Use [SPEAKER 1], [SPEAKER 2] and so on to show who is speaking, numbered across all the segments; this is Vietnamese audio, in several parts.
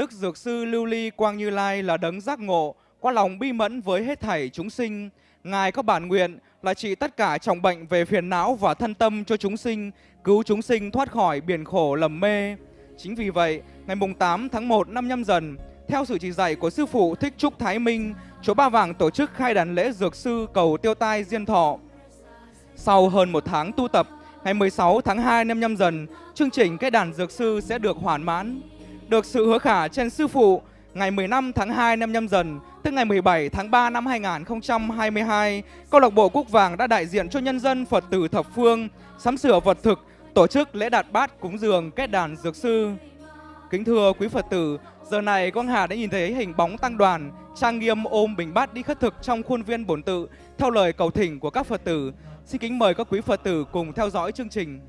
[SPEAKER 1] Đức Dược Sư Lưu Ly Quang Như Lai là đấng giác ngộ, có lòng bi mẫn với hết thảy chúng sinh. Ngài có bản nguyện là trị tất cả trọng bệnh về phiền não và thân tâm cho chúng sinh, cứu chúng sinh thoát khỏi biển khổ lầm mê. Chính vì vậy, ngày mùng 8 tháng 1 năm nhâm dần, theo sự chỉ dạy của Sư Phụ Thích Trúc Thái Minh, Chùa Ba Vàng tổ chức khai đàn lễ Dược Sư cầu tiêu tai diên thọ. Sau hơn một tháng tu tập, ngày 16 tháng 2 năm nhâm dần, chương trình cái đàn Dược Sư sẽ được hoàn mãn. Được sự hứa khả trên Sư Phụ, ngày 15 tháng 2 năm nhâm dần, tức ngày 17 tháng 3 năm 2022, câu lạc bộ Cúc Vàng đã đại diện cho nhân dân Phật tử thập phương sắm sửa vật thực, tổ chức lễ đạt bát cúng dường kết đàn dược sư. Kính thưa quý Phật tử, giờ này con Hà đã nhìn thấy hình bóng tăng đoàn trang nghiêm ôm bình bát đi khất thực trong khuôn viên bổn tự theo lời cầu thỉnh của các Phật tử. Xin kính mời các quý Phật tử cùng theo dõi chương trình.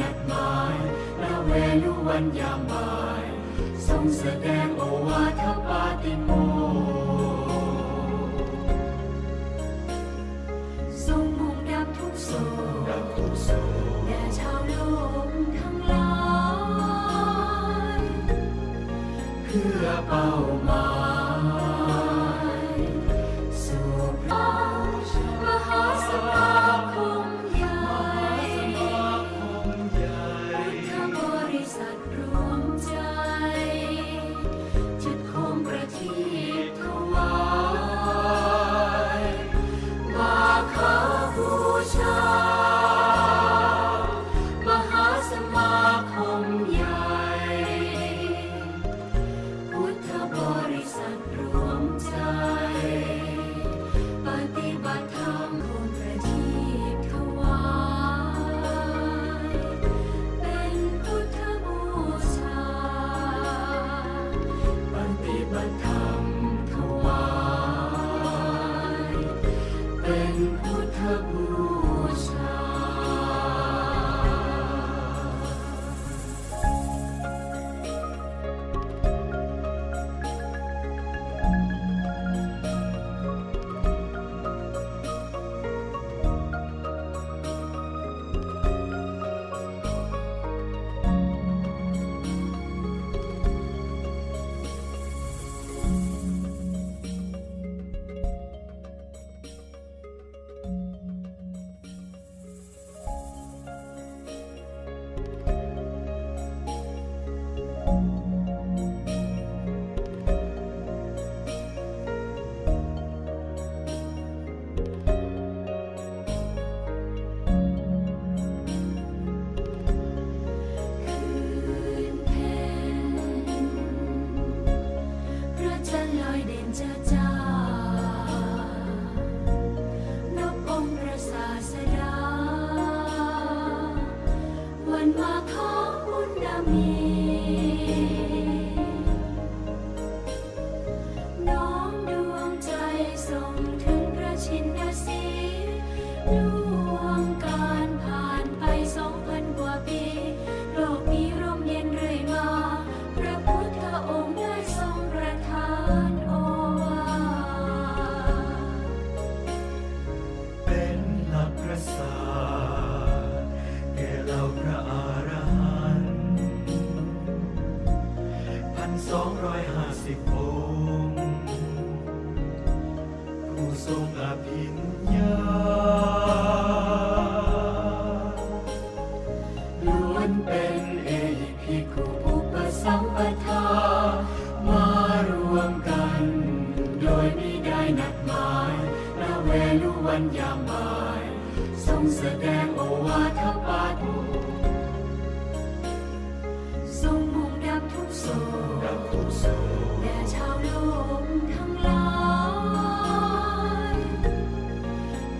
[SPEAKER 2] นัด
[SPEAKER 3] ห
[SPEAKER 2] มายและเวลุวันยามบ่าย ทรงแสดงโอวาทปาติโมทรงมุ่งดับ
[SPEAKER 4] ทุกโศก
[SPEAKER 2] ทุกโศก
[SPEAKER 4] แด่ชาวโลกทั้งหลาย
[SPEAKER 2] เพื่อเป้าหมาย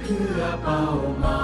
[SPEAKER 4] Kenapa,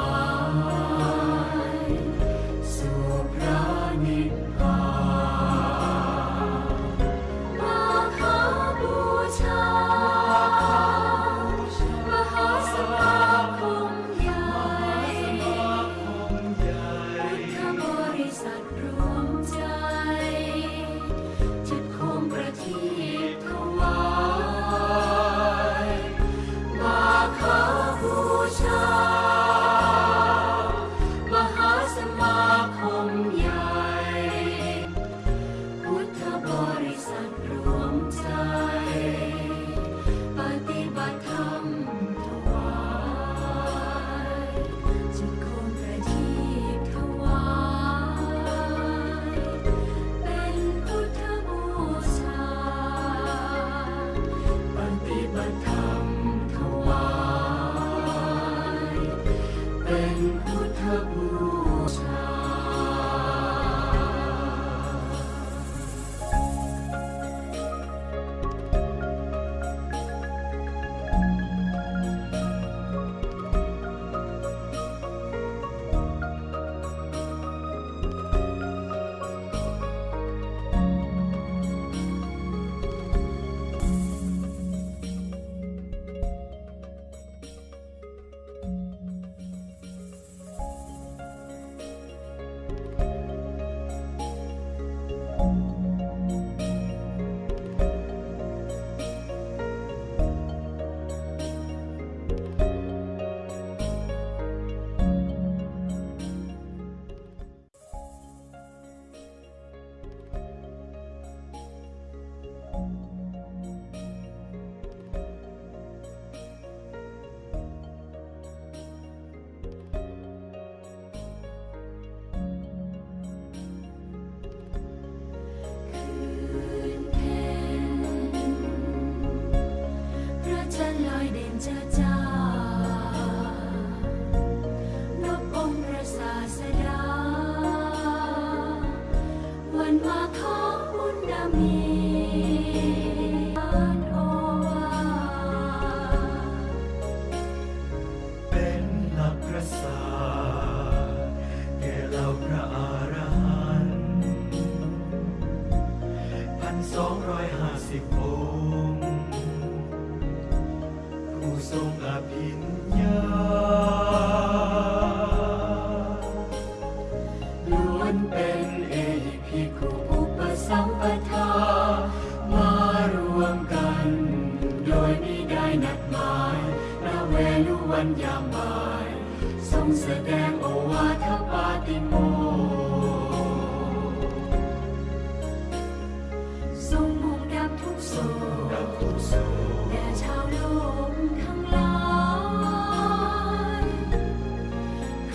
[SPEAKER 4] ว่าขอบุญนา
[SPEAKER 2] มี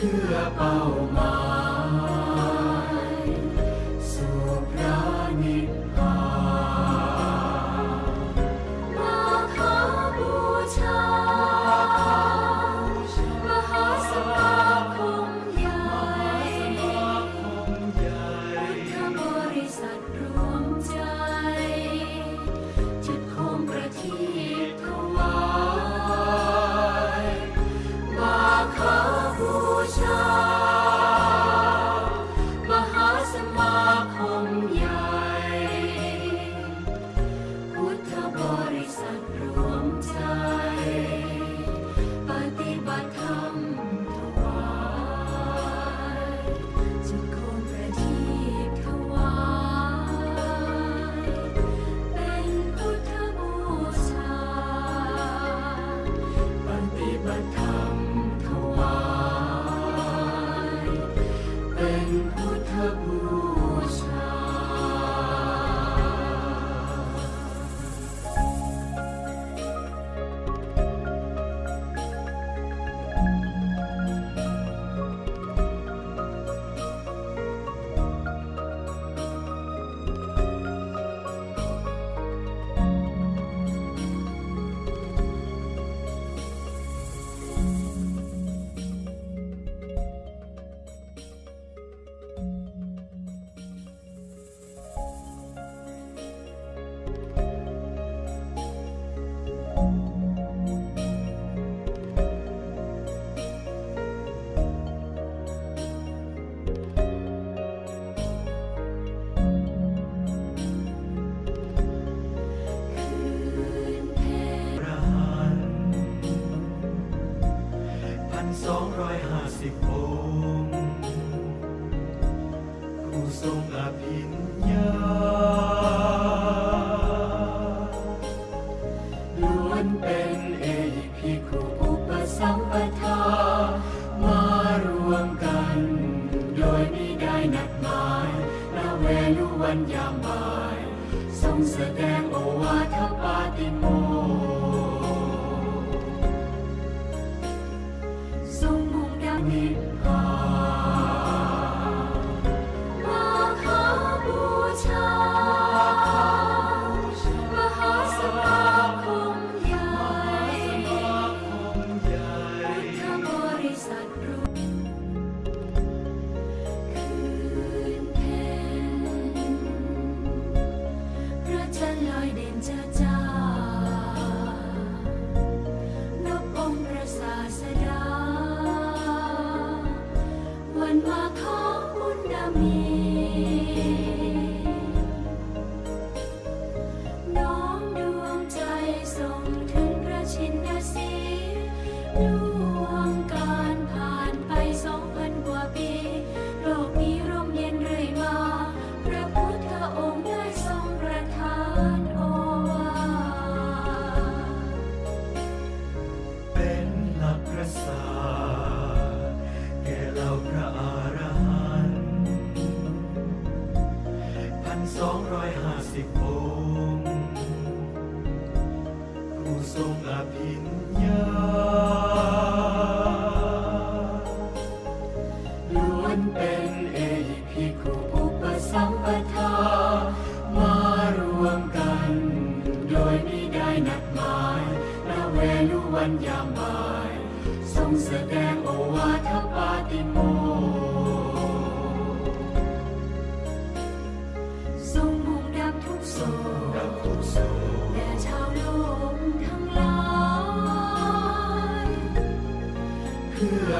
[SPEAKER 2] 四宝马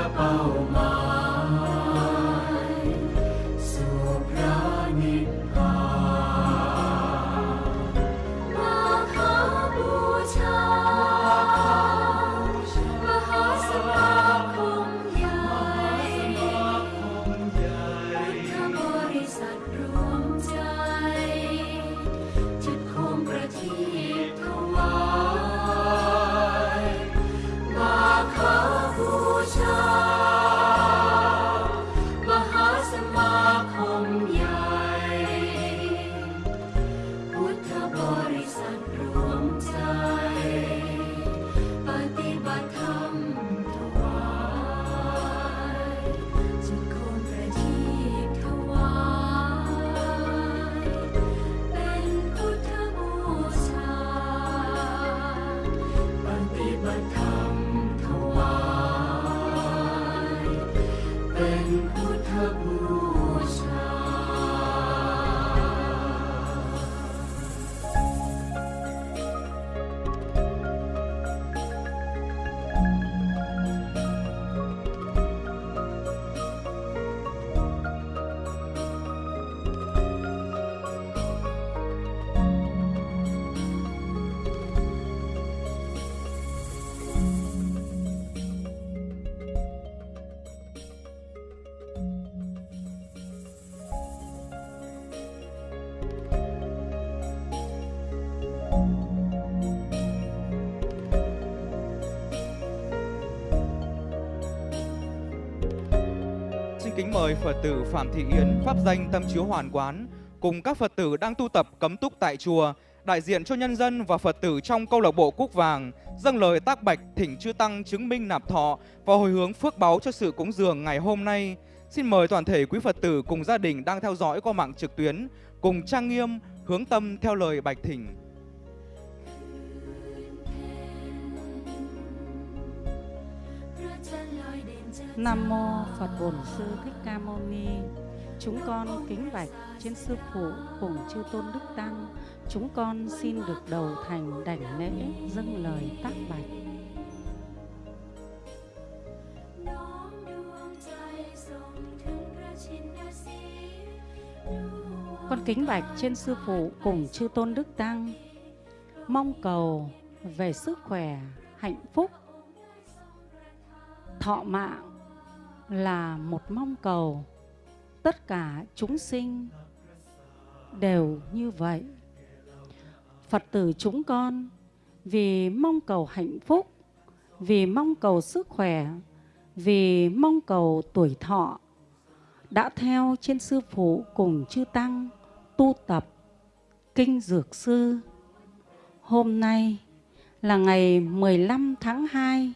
[SPEAKER 1] Oh. kính mời Phật tử Phạm Thị Yến, Pháp danh Tâm Chiếu Hoàn Quán, cùng các Phật tử đang tu tập cấm túc tại chùa, đại diện cho nhân dân và Phật tử trong câu lạc bộ Cúc Vàng, dâng lời tác bạch thỉnh chư Tăng chứng minh nạp thọ và hồi hướng phước báu cho sự cúng dường ngày hôm nay. Xin mời toàn thể quý Phật tử cùng gia đình đang theo dõi qua mạng trực tuyến, cùng trang nghiêm, hướng tâm theo lời bạch thỉnh.
[SPEAKER 5] Nam mô Phật Bổn Sư Thích Ca Mâu Ni. Chúng con kính bạch trên sư phụ cùng chư tôn đức tăng. Chúng con xin được đầu thành đảnh lễ dâng lời tác bạch. Con kính bạch trên sư phụ cùng chư tôn đức tăng. Mong cầu về sức khỏe, hạnh phúc, thọ mạng là một mong cầu. Tất cả chúng sinh đều như vậy. Phật tử chúng con, vì mong cầu hạnh phúc, vì mong cầu sức khỏe, vì mong cầu tuổi thọ, đã theo trên sư phụ cùng chư tăng tu tập kinh dược sư. Hôm nay là ngày 15 tháng 2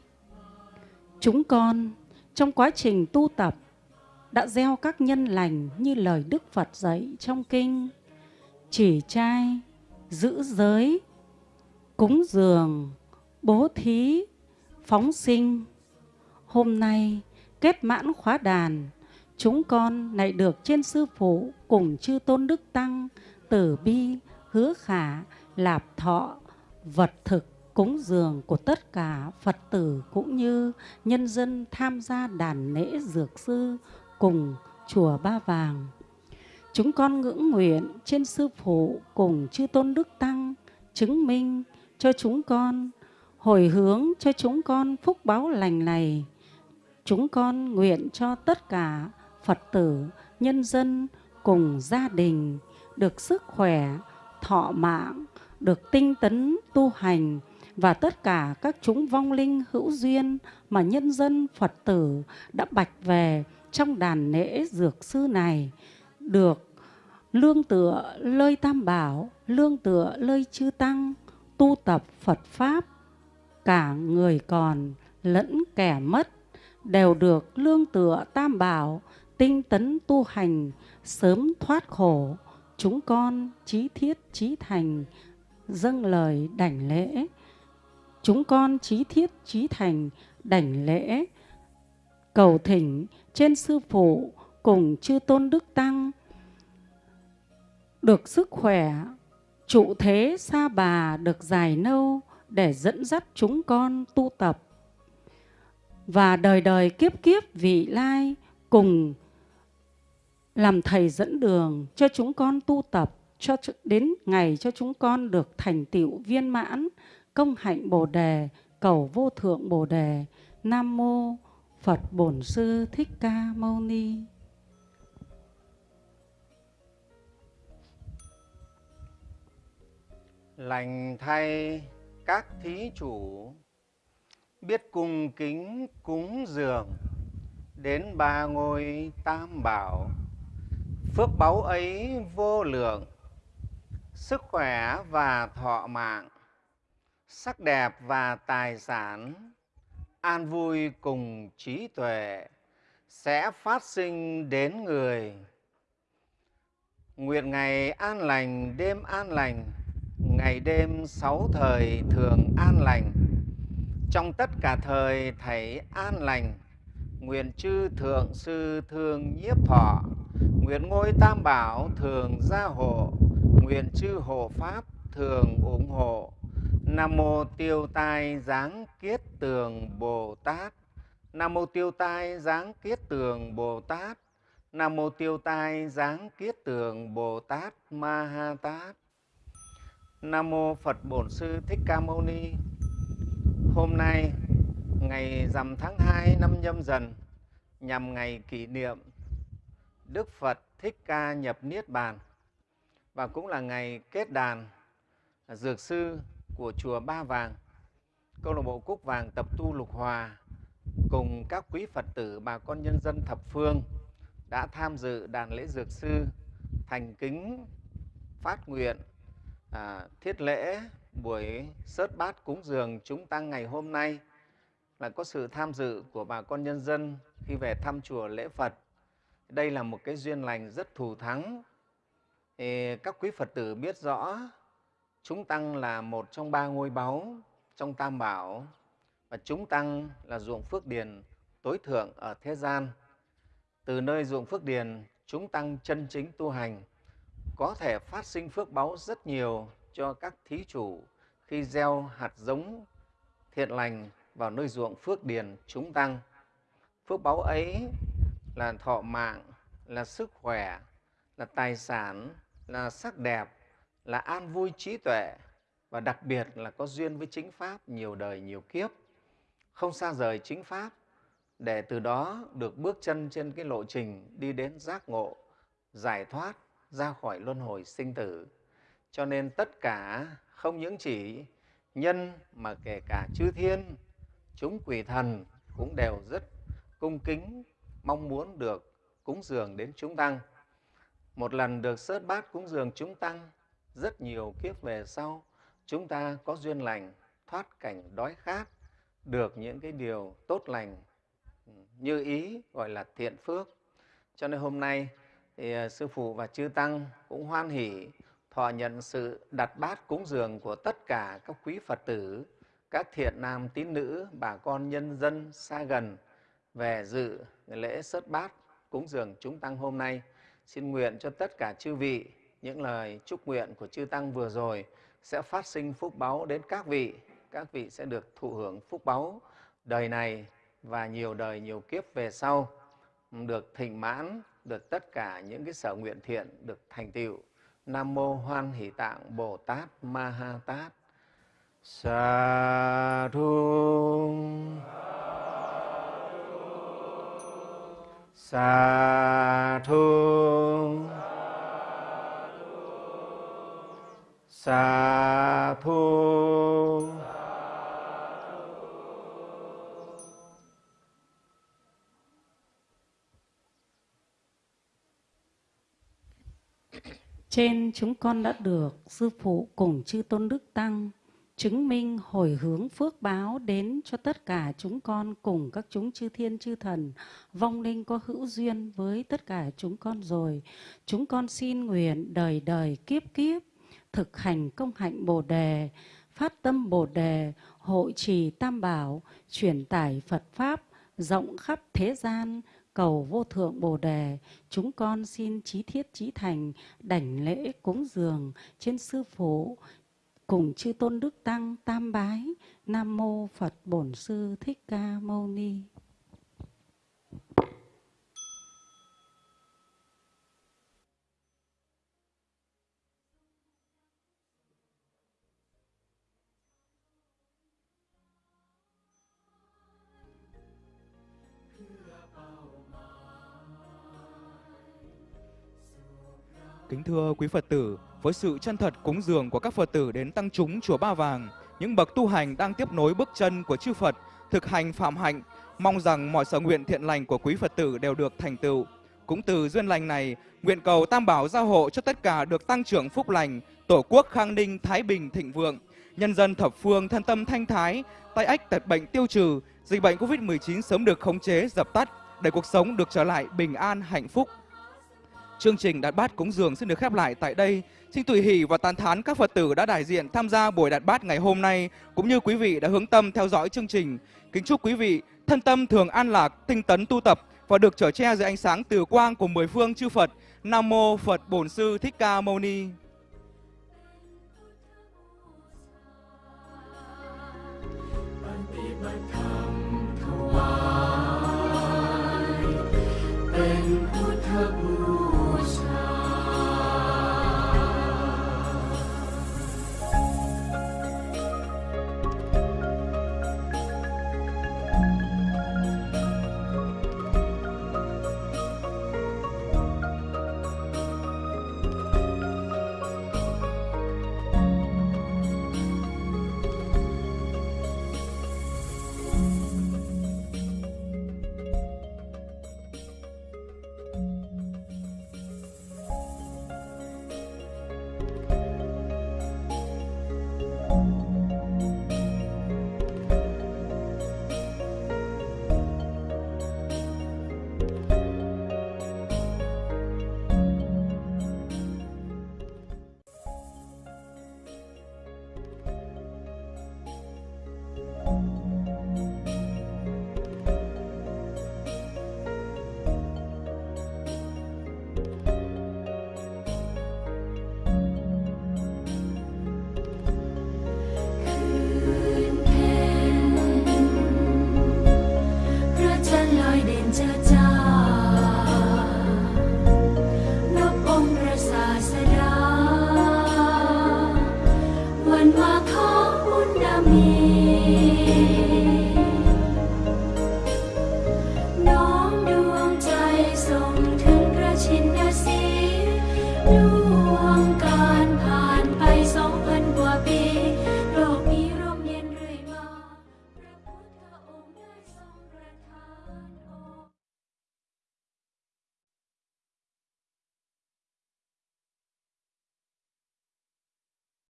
[SPEAKER 5] chúng con trong quá trình tu tập đã gieo các nhân lành như lời Đức Phật dạy trong kinh chỉ trai, giữ giới, cúng dường, bố thí, phóng sinh. Hôm nay kết mãn khóa đàn, chúng con lại được trên sư phụ cùng chư tôn đức tăng, tử bi, hứa khả, lạp thọ, vật thực cúng dường của tất cả Phật tử cũng như nhân dân tham gia đàn lễ dược sư cùng chùa Ba Vàng. Chúng con ngưỡng nguyện trên sư phụ cùng chư tôn đức tăng chứng minh cho chúng con hồi hướng cho chúng con phúc báo lành này. Chúng con nguyện cho tất cả Phật tử, nhân dân cùng gia đình được sức khỏe, thọ mạng, được tinh tấn tu hành và tất cả các chúng vong linh hữu duyên mà nhân dân Phật tử đã bạch về trong đàn lễ dược sư này được lương tựa lơi tam bảo, lương tựa lơi chư tăng, tu tập Phật Pháp, cả người còn lẫn kẻ mất đều được lương tựa tam bảo, tinh tấn tu hành, sớm thoát khổ, chúng con trí thiết trí thành, dâng lời đảnh lễ. Chúng con trí thiết trí thành, đảnh lễ, cầu thỉnh trên sư phụ cùng chư tôn đức tăng, được sức khỏe, trụ thế xa bà được dài lâu để dẫn dắt chúng con tu tập. Và đời đời kiếp kiếp vị lai cùng làm thầy dẫn đường cho chúng con tu tập cho đến ngày cho chúng con được thành tựu viên mãn công hạnh Bồ đề, cầu vô thượng Bồ đề. Nam mô Phật Bổn Sư Thích Ca Mâu Ni.
[SPEAKER 6] lành thay các thí chủ biết cung kính cúng dường đến ba ngôi tam bảo phước báu ấy vô lượng sức khỏe và thọ mạng sắc đẹp và tài sản, an vui cùng trí tuệ sẽ phát sinh đến người. Nguyện ngày an lành, đêm an lành, ngày đêm sáu thời thường an lành. Trong tất cả thời thầy an lành, nguyện chư thượng sư thương nhiếp thọ, nguyện ngôi tam bảo thường gia hộ, nguyện chư hộ pháp thường ủng hộ nam mô tiêu tai giáng kiết tường bồ tát. Nam mô tiêu tai giáng kiết tường bồ tát. Nam mô tiêu tai giáng kiết tường bồ tát ma ha tát. Nam mô Phật Bổn Sư Thích Ca Mâu Ni. Hôm nay, ngày rằm tháng 2 năm Nhâm Dần, nhằm ngày kỷ niệm Đức Phật Thích Ca nhập Niết Bàn. Và cũng là ngày kết đàn dược sư của chùa Ba Vàng, câu lạc bộ Cúc Vàng tập tu Lục Hòa cùng các quý Phật tử bà con nhân dân thập phương đã tham dự đàn lễ dược sư thành kính phát nguyện à, thiết lễ buổi sớt bát cúng dường chúng tăng ngày hôm nay là có sự tham dự của bà con nhân dân khi về thăm chùa lễ Phật. Đây là một cái duyên lành rất thù thắng. Các quý Phật tử biết rõ chúng tăng là một trong ba ngôi báu trong Tam Bảo và chúng tăng là ruộng phước điền tối thượng ở thế gian. Từ nơi ruộng phước điền, chúng tăng chân chính tu hành có thể phát sinh phước báu rất nhiều cho các thí chủ khi gieo hạt giống thiện lành vào nơi ruộng phước điền chúng tăng. Phước báu ấy là thọ mạng, là sức khỏe, là tài sản, là sắc đẹp, là an vui trí tuệ và đặc biệt là có duyên với chính Pháp nhiều đời nhiều kiếp, không xa rời chính Pháp để từ đó được bước chân trên cái lộ trình đi đến giác ngộ, giải thoát ra khỏi luân hồi sinh tử. Cho nên tất cả không những chỉ nhân mà kể cả chư thiên, chúng quỷ thần cũng đều rất cung kính, mong muốn được cúng dường đến chúng tăng. Một lần được sớt bát cúng dường chúng tăng, rất nhiều kiếp về sau, chúng ta có duyên lành, thoát cảnh đói khát, được những cái điều tốt lành ừ, như ý gọi là thiện phước. Cho nên hôm nay thì à, Sư Phụ và Chư Tăng cũng hoan hỷ thọ nhận sự đặt bát cúng dường của tất cả các quý Phật tử, các thiện nam tín nữ, bà con nhân dân xa gần về dự lễ sớt bát cúng dường chúng Tăng hôm nay. Xin nguyện cho tất cả chư vị những lời chúc nguyện của chư Tăng vừa rồi sẽ phát sinh phúc báu đến các vị. Các vị sẽ được thụ hưởng phúc báu đời này và nhiều đời, nhiều kiếp về sau, được thịnh mãn, được tất cả những cái sở nguyện thiện được thành tựu. Nam Mô Hoan Hỷ Tạng Bồ Tát Ma Ha Tát. Sa thu Sa thu Sa thu
[SPEAKER 5] Trên chúng con đã được Sư Phụ cùng Chư Tôn Đức Tăng chứng minh hồi hướng phước báo đến cho tất cả chúng con cùng các chúng chư thiên chư thần vong linh có hữu duyên với tất cả chúng con rồi. Chúng con xin nguyện đời đời kiếp kiếp thực hành công hạnh Bồ đề, phát tâm Bồ đề, hội trì Tam bảo, truyền tải Phật pháp rộng khắp thế gian cầu vô thượng bồ đề. Chúng con xin trí thiết trí thành đảnh lễ cúng dường trên sư phụ cùng chư tôn đức tăng tam bái. Nam mô phật bổn sư thích ca mâu ni.
[SPEAKER 1] Thưa quý Phật tử, với sự chân thật cúng dường của các Phật tử đến tăng chúng chùa Ba Vàng, những bậc tu hành đang tiếp nối bước chân của chư Phật, thực hành phạm hạnh, mong rằng mọi sở nguyện thiện lành của quý Phật tử đều được thành tựu. Cũng từ duyên lành này, nguyện cầu Tam Bảo gia hộ cho tất cả được tăng trưởng phúc lành, Tổ quốc khang ninh, thái bình, thịnh vượng, nhân dân thập phương thân tâm thanh thái, tai ách tật bệnh tiêu trừ, dịch bệnh Covid-19 sớm được khống chế, dập tắt, để cuộc sống được trở lại bình an, hạnh phúc. Chương trình đặt bát cúng dường xin được khép lại tại đây. Xin tùy hỷ và tán thán các Phật tử đã đại diện tham gia buổi đặt bát ngày hôm nay, cũng như quý vị đã hướng tâm theo dõi chương trình. Kính chúc quý vị thân tâm thường an lạc, tinh tấn tu tập và được trở che dưới ánh sáng từ quang của mười phương chư Phật. Nam mô Phật Bổn Sư Thích Ca Mâu Ni.